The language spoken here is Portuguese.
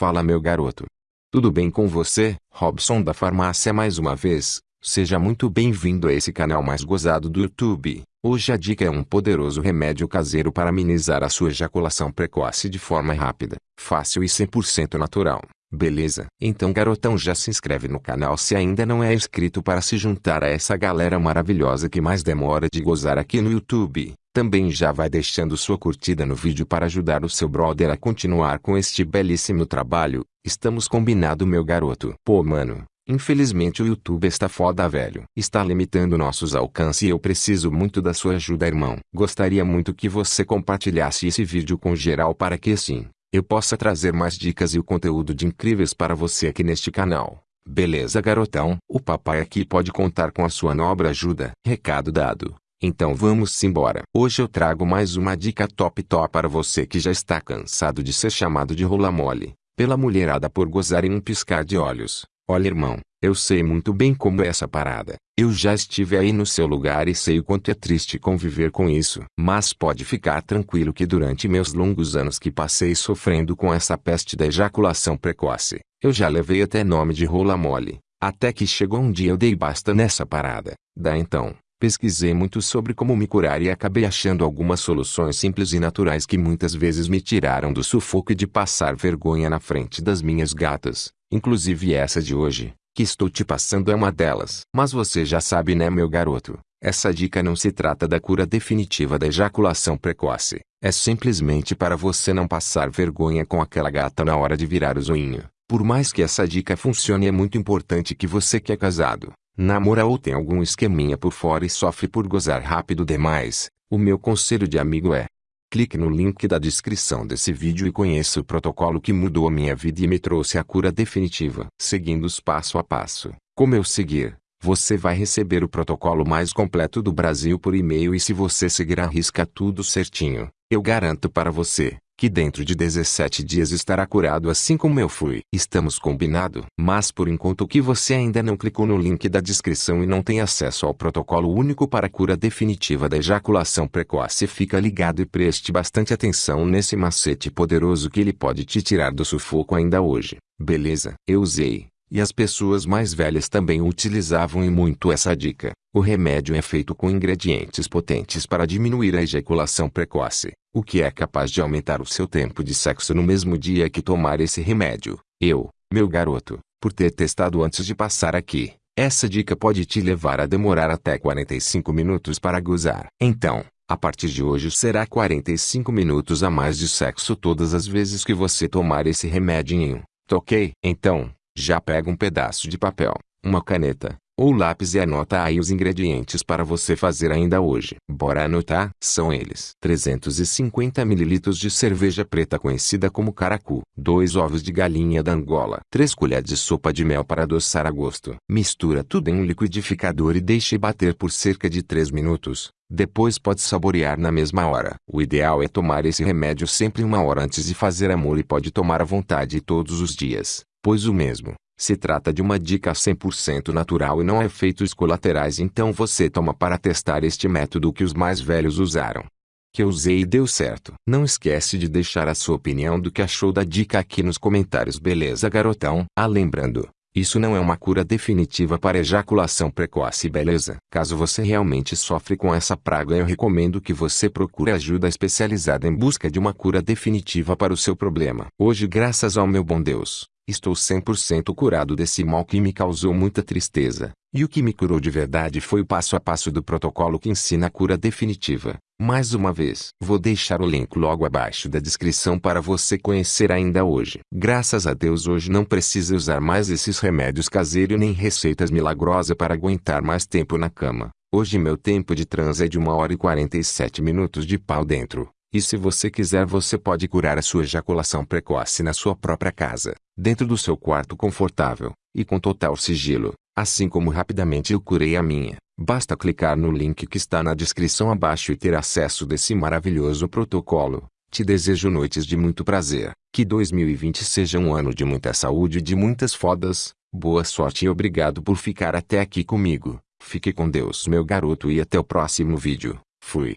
Fala meu garoto. Tudo bem com você? Robson da farmácia mais uma vez. Seja muito bem-vindo a esse canal mais gozado do YouTube. Hoje a dica é um poderoso remédio caseiro para amenizar a sua ejaculação precoce de forma rápida, fácil e 100% natural. Beleza? Então garotão já se inscreve no canal se ainda não é inscrito para se juntar a essa galera maravilhosa que mais demora de gozar aqui no YouTube. Também já vai deixando sua curtida no vídeo para ajudar o seu brother a continuar com este belíssimo trabalho. Estamos combinado meu garoto. Pô mano, Infelizmente o YouTube está foda velho. Está limitando nossos alcances e eu preciso muito da sua ajuda irmão. Gostaria muito que você compartilhasse esse vídeo com geral para que assim, eu possa trazer mais dicas e o conteúdo de incríveis para você aqui neste canal. Beleza garotão? O papai aqui pode contar com a sua nobre ajuda. Recado dado. Então vamos embora. Hoje eu trago mais uma dica top top para você que já está cansado de ser chamado de rola mole, pela mulherada por gozar em um piscar de olhos. Olha irmão, eu sei muito bem como é essa parada. Eu já estive aí no seu lugar e sei o quanto é triste conviver com isso. Mas pode ficar tranquilo que durante meus longos anos que passei sofrendo com essa peste da ejaculação precoce, eu já levei até nome de rola mole. Até que chegou um dia eu dei basta nessa parada. Da então, pesquisei muito sobre como me curar e acabei achando algumas soluções simples e naturais que muitas vezes me tiraram do sufoco e de passar vergonha na frente das minhas gatas. Inclusive essa de hoje, que estou te passando é uma delas. Mas você já sabe né meu garoto, essa dica não se trata da cura definitiva da ejaculação precoce. É simplesmente para você não passar vergonha com aquela gata na hora de virar o zoinho. Por mais que essa dica funcione é muito importante que você que é casado, namora ou tem algum esqueminha por fora e sofre por gozar rápido demais, o meu conselho de amigo é, Clique no link da descrição desse vídeo e conheça o protocolo que mudou a minha vida e me trouxe a cura definitiva. Seguindo os passo a passo, como eu seguir, você vai receber o protocolo mais completo do Brasil por e-mail e se você seguir a risca tudo certinho, eu garanto para você, que dentro de 17 dias estará curado assim como eu fui. Estamos combinado? Mas por enquanto que você ainda não clicou no link da descrição e não tem acesso ao protocolo único para cura definitiva da ejaculação precoce fica ligado e preste bastante atenção nesse macete poderoso que ele pode te tirar do sufoco ainda hoje. Beleza? Eu usei. E as pessoas mais velhas também utilizavam e muito essa dica. O remédio é feito com ingredientes potentes para diminuir a ejaculação precoce, o que é capaz de aumentar o seu tempo de sexo no mesmo dia que tomar esse remédio. Eu, meu garoto, por ter testado antes de passar aqui, essa dica pode te levar a demorar até 45 minutos para gozar. Então, a partir de hoje será 45 minutos a mais de sexo todas as vezes que você tomar esse remedinho. Ok? Então, já pega um pedaço de papel, uma caneta, ou lápis e anota aí os ingredientes para você fazer ainda hoje. Bora anotar? São eles: 350 ml de cerveja preta conhecida como caracu, 2 ovos de galinha da Angola, 3 colheres de sopa de mel para adoçar a gosto. Mistura tudo em um liquidificador e deixe bater por cerca de 3 minutos. Depois pode saborear na mesma hora. O ideal é tomar esse remédio sempre uma hora antes de fazer amor e pode tomar à vontade todos os dias pois o mesmo, se trata de uma dica 100% natural e não há efeitos colaterais então você toma para testar este método que os mais velhos usaram. Que eu usei e deu certo. Não esquece de deixar a sua opinião do que achou da dica aqui nos comentários beleza garotão? Ah lembrando, isso não é uma cura definitiva para ejaculação precoce beleza? Caso você realmente sofre com essa praga eu recomendo que você procure ajuda especializada em busca de uma cura definitiva para o seu problema. Hoje graças ao meu bom Deus, Estou 100% curado desse mal que me causou muita tristeza. E o que me curou de verdade foi o passo a passo do protocolo que ensina a cura definitiva. Mais uma vez, vou deixar o link logo abaixo da descrição para você conhecer ainda hoje. Graças a Deus hoje não precisa usar mais esses remédios caseiros nem receitas milagrosas para aguentar mais tempo na cama. Hoje meu tempo de transa é de 1 hora e 47 minutos de pau dentro. E se você quiser você pode curar a sua ejaculação precoce na sua própria casa, dentro do seu quarto confortável, e com total sigilo, assim como rapidamente eu curei a minha. Basta clicar no link que está na descrição abaixo e ter acesso desse maravilhoso protocolo. Te desejo noites de muito prazer, que 2020 seja um ano de muita saúde e de muitas fodas, boa sorte e obrigado por ficar até aqui comigo. Fique com Deus meu garoto e até o próximo vídeo. Fui.